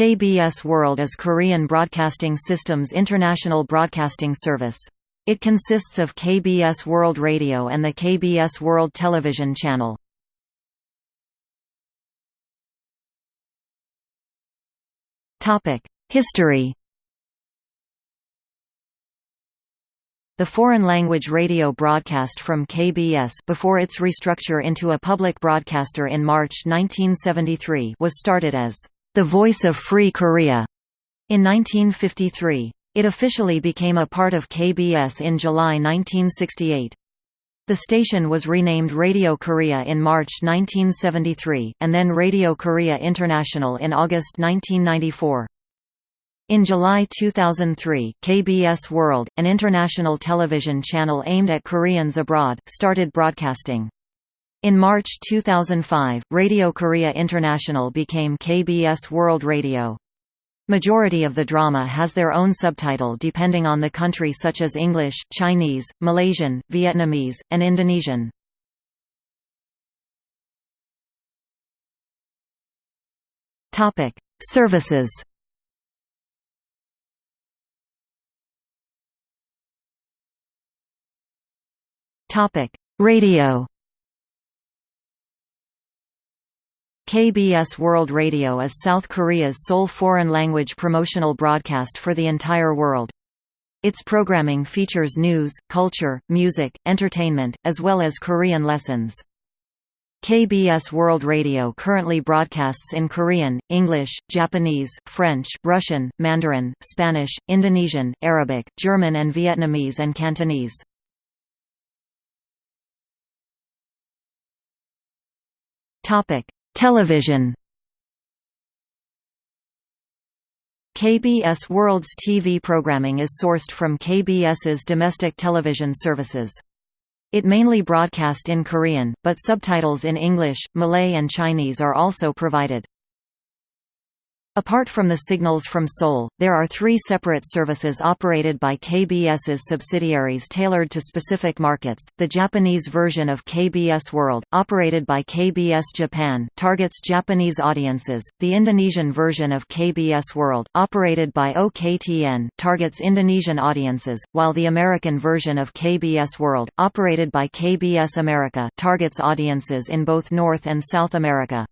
KBS World is Korean Broadcasting System's international broadcasting service. It consists of KBS World Radio and the KBS World Television channel. History The foreign language radio broadcast from KBS before its restructure into a public broadcaster in March 1973 was started as The Voice of Free Korea in 1953. It officially became a part of KBS in July 1968. The station was renamed Radio Korea in March 1973, and then Radio Korea International in August 1994. In July 2003, KBS World, an international television channel aimed at Koreans abroad, started broadcasting. In March 2005, Radio Korea International became KBS World Radio. Majority of the drama has their own subtitle depending on the country such as English, Chinese, Malaysian, Vietnamese, and Indonesian. Services Radio. KBS World Radio is South Korea's sole foreign language promotional broadcast for the entire world. Its programming features news, culture, music, entertainment, as well as Korean lessons. KBS World Radio currently broadcasts in Korean, English, Japanese, French, Russian, Mandarin, Spanish, Indonesian, Arabic, German and Vietnamese and Cantonese. Topic: Television. KBS World's TV programming is sourced from KBS's domestic television services. It mainly broadcast in Korean, but subtitles in English, Malay and Chinese are also provided. Apart from the signals from Seoul, there are three separate services operated by KBS's subsidiaries tailored to specific markets. The Japanese version of KBS World, operated by KBS Japan, targets Japanese audiences. The Indonesian version of KBS World, operated by OKTN, targets Indonesian audiences, while the American version of KBS World, operated by KBS America, targets audiences in both North and South America.